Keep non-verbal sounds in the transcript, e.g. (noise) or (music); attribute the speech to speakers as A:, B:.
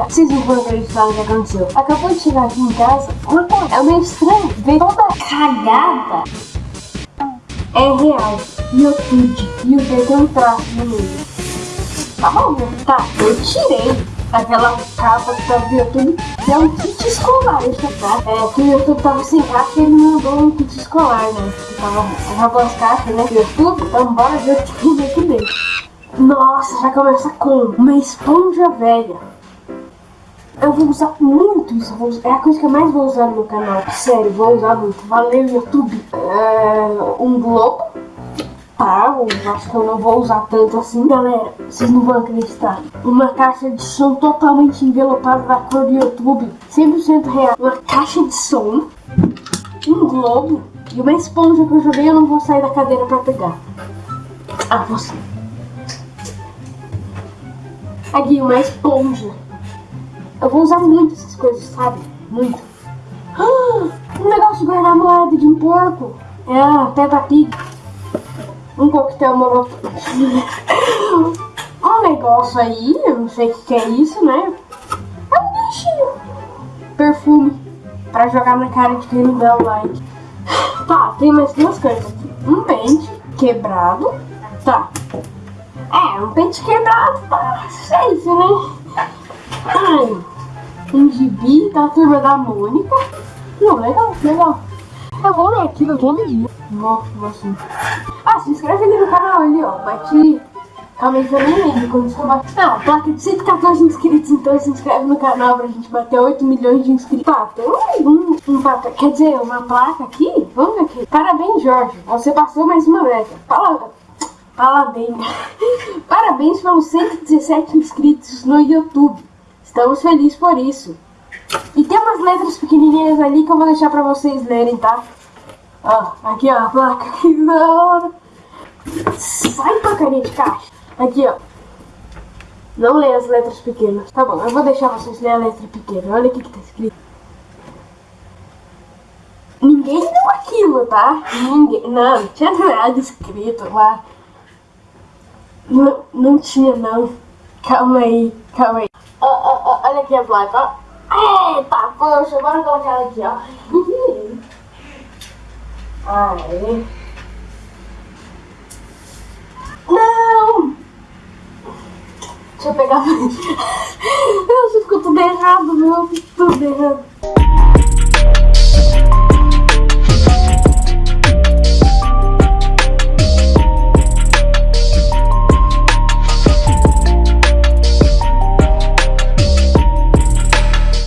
A: Galera, vocês não vão acreditar no que aconteceu. Acabou de chegar aqui em casa, coisa, é meio estranho ver toda cagada. É real. YouTube. E o dedo tem um traço no meio. Tá bom, né? Tá, eu tirei aquela capa que tava do YouTube, é um kit escolar, isso tá? É, que o YouTube tava sem caixa e ele mandou um kit escolar, né? Tava, acabou as caixas, né? YouTube, então bora ver o que tem aqui dentro. Nossa, já começa com uma esponja velha. Eu vou usar muito isso, é a coisa que eu mais vou usar no meu canal. Sério, vou usar muito. Valeu, YouTube. É, um globo. Tá, acho que eu não vou usar tanto assim. Galera, vocês não vão acreditar. Uma caixa de som totalmente envelopada da cor do YouTube. 100% real. Uma caixa de som. Um globo. E uma esponja que eu joguei, eu não vou sair da cadeira pra pegar. Ah, você. Aqui, uma esponja. Eu vou usar muito essas coisas, sabe? Muito. Ah, (gasps) um negócio de guardar moeda de um porco. É Peppa Pig. Um coquetel molotov. (laughs) um negócio aí, eu não sei o que, é isso, né? É um bichinho. Perfume. Pra jogar na cara de quem não dá o like. (gasps) Tá, tem mais duas coisas aqui. Um pente quebrado. Tá. É, um pente quebrado tá safe, né? Ai, um gibi da turma da Mônica. Não, legal, legal. Eu vou ler aquilo todo dia. Vou assim. Ah, se inscreve ali no canal ali, ó. Bate. Que eu nem lembro quando isso bate. Ah, placa de 114 inscritos, então se inscreve no canal pra gente bater 8 milhões de inscritos. Tá, tem um, um placa, quer dizer, uma placa aqui? Vamos ver aqui. Parabéns, Jorge. Você passou mais uma meta. Fala. Parabéns. (laughs) Parabéns pelos 117 inscritos no YouTube. Estamos felizes por isso. E tem umas letras pequenininhas ali que eu vou deixar pra vocês lerem, tá? Ó, aqui ó, a placa. Que da hora. Sai porcaria de caixa. Aqui ó. Não leia as letras pequenas. Tá bom, eu vou deixar vocês lerem a letra pequena. Olha o que, que tá escrito. Ninguém deu aquilo, tá? Ninguém. Não, não tinha nada escrito lá. Não, não tinha não. Calma aí, calma aí. Ó, ó, ó, olha aqui a placa, ó. Eita, poxa, bora colocar ela aqui, ó. Aí. Não! Deixa eu pegar. Meu, ficou tudo errado, meu. Tudo errado.